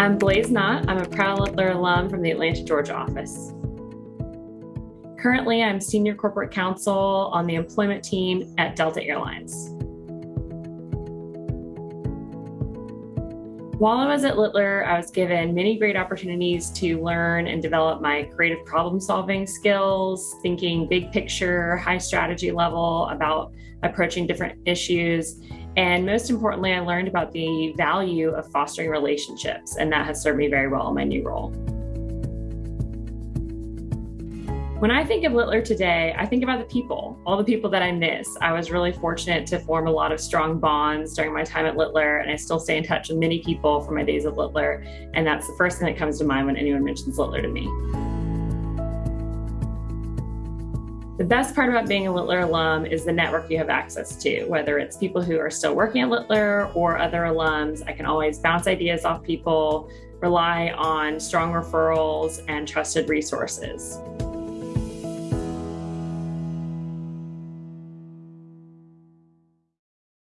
I'm Blaze Knott. I'm a proud Littler alum from the Atlanta, Georgia office. Currently, I'm Senior Corporate Counsel on the employment team at Delta Airlines. While I was at Littler, I was given many great opportunities to learn and develop my creative problem solving skills, thinking big picture, high strategy level about approaching different issues. And most importantly, I learned about the value of fostering relationships, and that has served me very well in my new role. When I think of Littler today, I think about the people, all the people that I miss. I was really fortunate to form a lot of strong bonds during my time at Littler, and I still stay in touch with many people from my days at Littler. And that's the first thing that comes to mind when anyone mentions Littler to me. The best part about being a Littler alum is the network you have access to, whether it's people who are still working at Littler or other alums. I can always bounce ideas off people, rely on strong referrals and trusted resources.